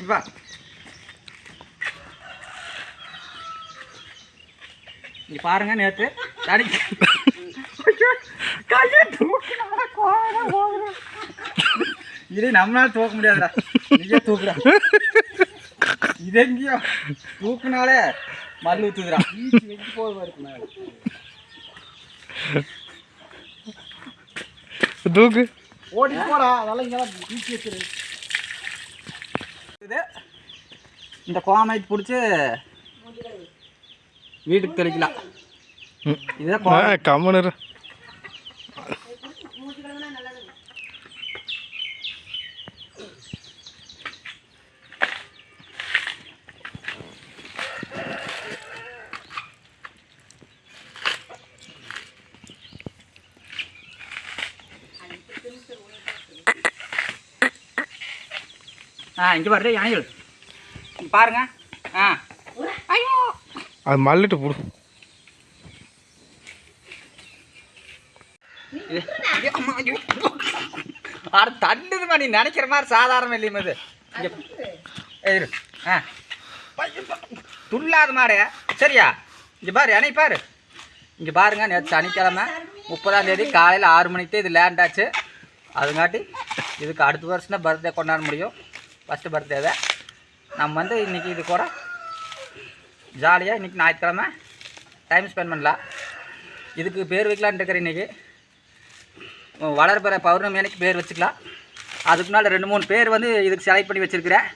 இப்போ இங்க பாருங்க நேற்று தனி கையை. இது நம்மளால தூக்க முடியாதுடா. நீயே தூக்குடா. இது எங்கேயோ? தூக்குனாலே மல்லு ஊத்துதுடா. வெச்சு இருக்கு மேலே. தூக்கு. ஓடி போடா. அதெல்லாம் இங்கெல்லாம் ஈச்சி வச்சிரு. இது இந்த கோமைக்கு பிடிச்சி வீட்டுக்கு தெளிக்கலாம். கோமை கம்மனு ஆ இங்கே பாரு யானைகள் பாருங்க. ஆ. ஐயோ. அது மல்லிட்டு போடு. அட தள்ளுதுமா நீ நினைக்கிற மாதிரி சாதாரணம் இல்லையுமா இது இரு. ஆ. துள்ளாத மாடு. சரியா? இங்கே பாரு என்னை பாரு. இங்கே பாருங்க நேற்று சனிக்கிழமை முப்பதாம் தேதி காலையில் ஆறு மணிக்கு இது லேண்ட் ஆச்சு. அதுங்காட்டி இதுக்கு அடுத்த வருஷம் தான் பர்த்டே கொண்டாட முடியும். ஃபஸ்ட்டு பர்த்டேவை நம்ம வந்து இன்றைக்கி இது கூட ஜாலியாக இன்றைக்கி ஞாயிற்றுக்கிழமை டைம் ஸ்பெண்ட் பண்ணலாம். இதுக்கு பேர் வைக்கலான்னு இருக்கிறேன் இன்றைக்கி வளர்பிற பௌர்ணமி அன்னைக்கு பேர் வச்சுக்கலாம். அதுக்கு முன்னால் ரெண்டு மூணு பேர் வந்து இதுக்கு செலக்ட் பண்ணி வச்சுருக்கிறேன்.